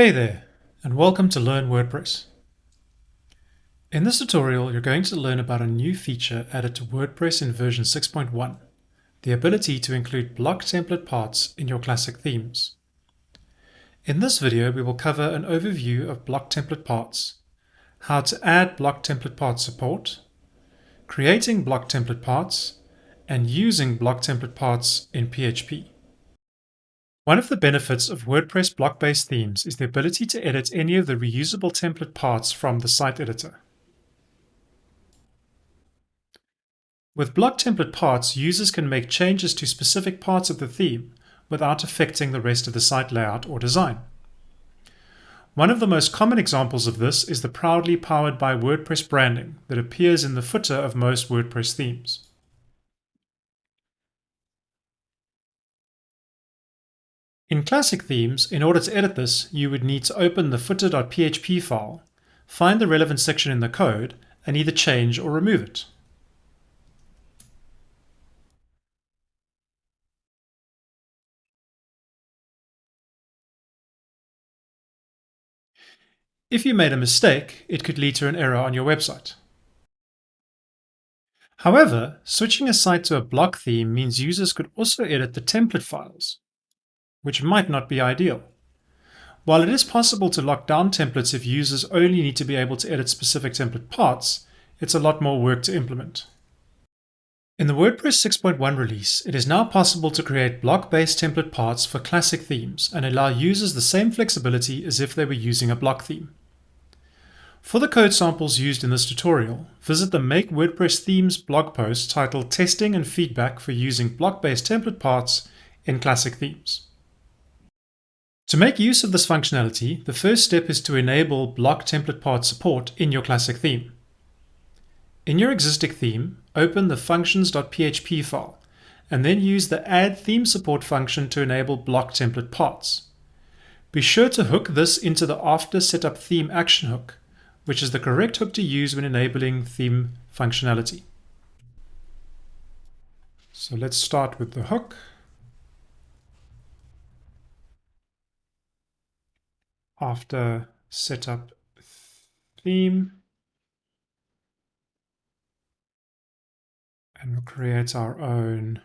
Hey there, and welcome to Learn WordPress. In this tutorial, you're going to learn about a new feature added to WordPress in version 6.1, the ability to include block template parts in your classic themes. In this video, we will cover an overview of block template parts, how to add block template part support, creating block template parts, and using block template parts in PHP. One of the benefits of WordPress block-based themes is the ability to edit any of the reusable template parts from the site editor. With block template parts, users can make changes to specific parts of the theme without affecting the rest of the site layout or design. One of the most common examples of this is the proudly powered by WordPress branding that appears in the footer of most WordPress themes. In classic themes, in order to edit this, you would need to open the footer.php file, find the relevant section in the code, and either change or remove it. If you made a mistake, it could lead to an error on your website. However, switching a site to a block theme means users could also edit the template files, which might not be ideal. While it is possible to lock down templates if users only need to be able to edit specific template parts, it's a lot more work to implement. In the WordPress 6.1 release, it is now possible to create block-based template parts for classic themes and allow users the same flexibility as if they were using a block theme. For the code samples used in this tutorial, visit the Make WordPress Themes blog post titled Testing and Feedback for Using Block-Based Template Parts in Classic Themes. To make use of this functionality, the first step is to enable block template part support in your classic theme. In your existing theme, open the functions.php file and then use the add theme support function to enable block template parts. Be sure to hook this into the after setup theme action hook, which is the correct hook to use when enabling theme functionality. So let's start with the hook. After setup theme and we'll create our own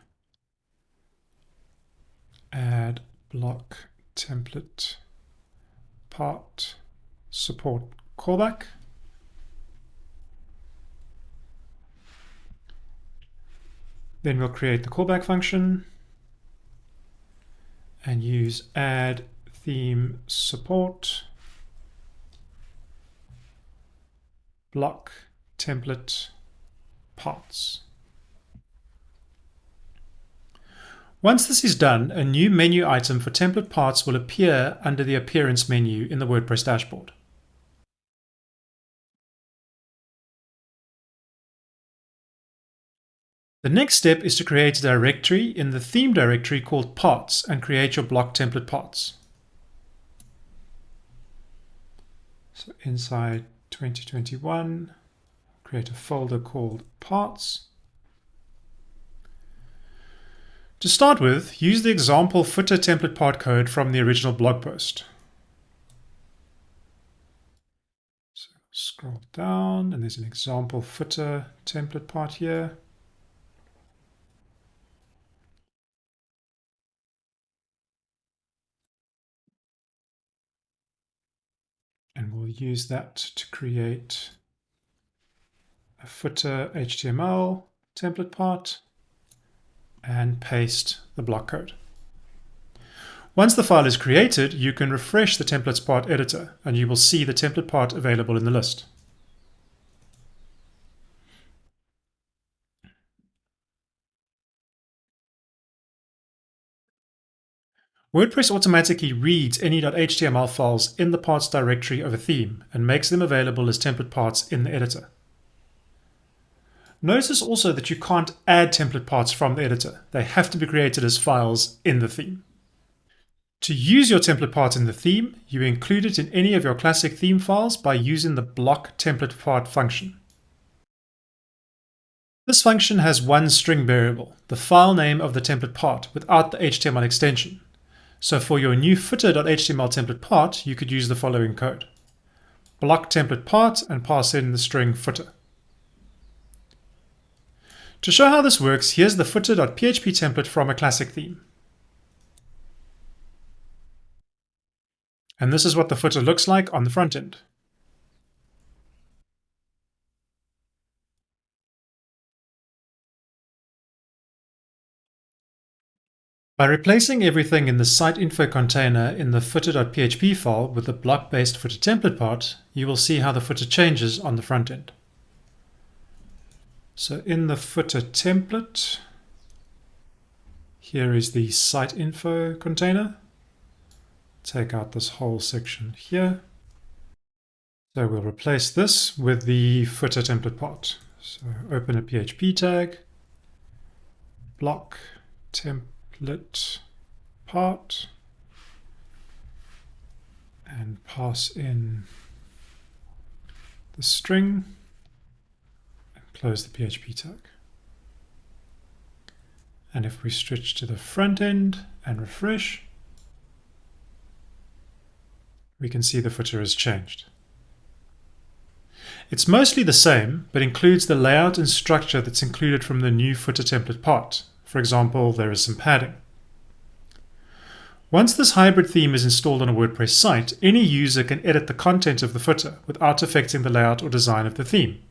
add block template part support callback. Then we'll create the callback function and use add theme support, block template parts. Once this is done, a new menu item for template parts will appear under the Appearance menu in the WordPress dashboard. The next step is to create a directory in the theme directory called parts and create your block template parts. Inside 2021, create a folder called parts. To start with, use the example footer template part code from the original blog post. So scroll down and there's an example footer template part here. And we'll use that to create a footer HTML template part and paste the block code. Once the file is created, you can refresh the templates part editor and you will see the template part available in the list. WordPress automatically reads any .html files in the parts directory of a theme and makes them available as template parts in the editor. Notice also that you can't add template parts from the editor. They have to be created as files in the theme. To use your template part in the theme, you include it in any of your classic theme files by using the block template part function. This function has one string variable, the file name of the template part, without the HTML extension. So for your new footer.html template part, you could use the following code. Block template part and pass in the string footer. To show how this works, here's the footer.php template from a classic theme. And this is what the footer looks like on the front end. By replacing everything in the site info container in the footer.php file with the block-based footer template part, you will see how the footer changes on the front end. So in the footer template, here is the site info container. Take out this whole section here. So we'll replace this with the footer template part. So open a PHP tag, block template part, and pass in the string and close the PHP tag. And if we switch to the front end and refresh, we can see the footer has changed. It's mostly the same, but includes the layout and structure that's included from the new footer template part. For example, there is some padding. Once this hybrid theme is installed on a WordPress site, any user can edit the content of the footer without affecting the layout or design of the theme.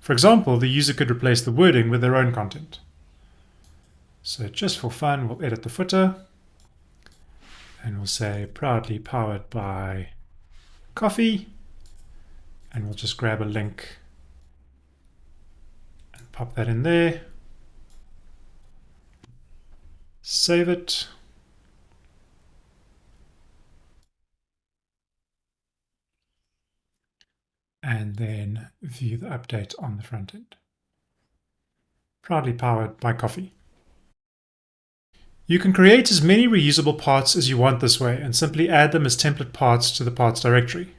For example, the user could replace the wording with their own content. So just for fun, we'll edit the footer and we'll say proudly powered by coffee and we'll just grab a link and pop that in there. Save it. and then view the update on the front end. Proudly powered by coffee. You can create as many reusable parts as you want this way and simply add them as template parts to the parts directory.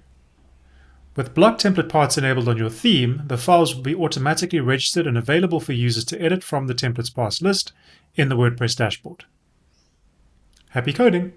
With block template parts enabled on your theme, the files will be automatically registered and available for users to edit from the templates parts list in the WordPress dashboard. Happy coding!